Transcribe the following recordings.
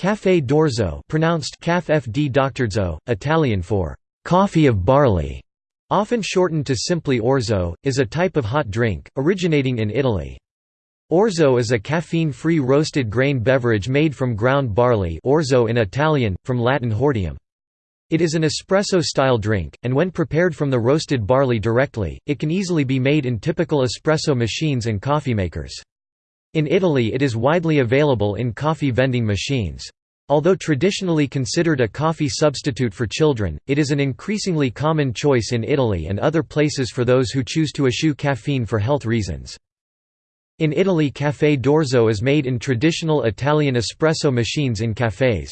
Café d'orzo pronounced Caf FD d'Octorzo, Italian for «coffee of barley», often shortened to simply orzo, is a type of hot drink, originating in Italy. Orzo is a caffeine-free roasted grain beverage made from ground barley orzo in Italian, from Latin hordeum. It is an espresso-style drink, and when prepared from the roasted barley directly, it can easily be made in typical espresso machines and coffee makers. In Italy it is widely available in coffee vending machines. Although traditionally considered a coffee substitute for children, it is an increasingly common choice in Italy and other places for those who choose to eschew caffeine for health reasons. In Italy café d'orzo is made in traditional Italian espresso machines in cafés.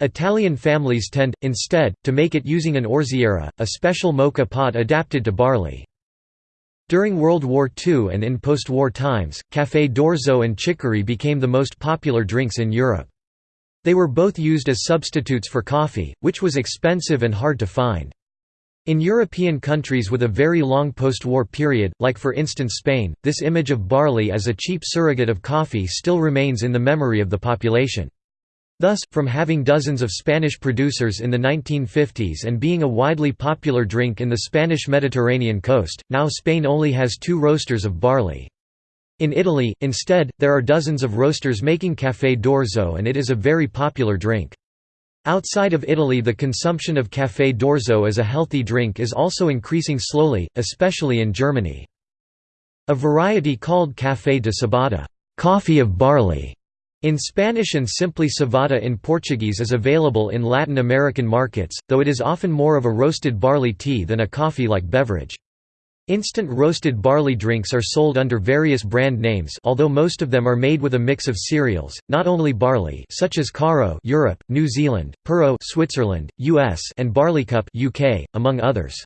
Italian families tend, instead, to make it using an orziera, a special moka pot adapted to barley. During World War II and in post-war times, café d'orzo and chicory became the most popular drinks in Europe. They were both used as substitutes for coffee, which was expensive and hard to find. In European countries with a very long post-war period, like for instance Spain, this image of barley as a cheap surrogate of coffee still remains in the memory of the population. Thus, from having dozens of Spanish producers in the 1950s and being a widely popular drink in the Spanish Mediterranean coast, now Spain only has two roasters of barley. In Italy, instead, there are dozens of roasters making café d'orzo and it is a very popular drink. Outside of Italy the consumption of café d'orzo as a healthy drink is also increasing slowly, especially in Germany. A variety called café de cebada coffee of barley", in Spanish and simply cevada in Portuguese is available in Latin American markets, though it is often more of a roasted barley tea than a coffee-like beverage. Instant roasted barley drinks are sold under various brand names although most of them are made with a mix of cereals, not only barley such as Caro Europe, New Zealand, Pero Switzerland, US and Barleycup UK, among others.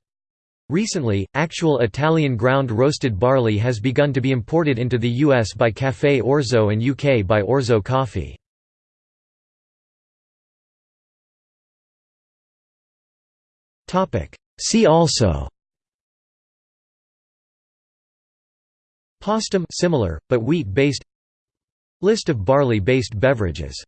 Recently, actual Italian ground roasted barley has begun to be imported into the US by Café Orzo and UK by Orzo Coffee. See also Postum similar, but wheat-based List of barley-based beverages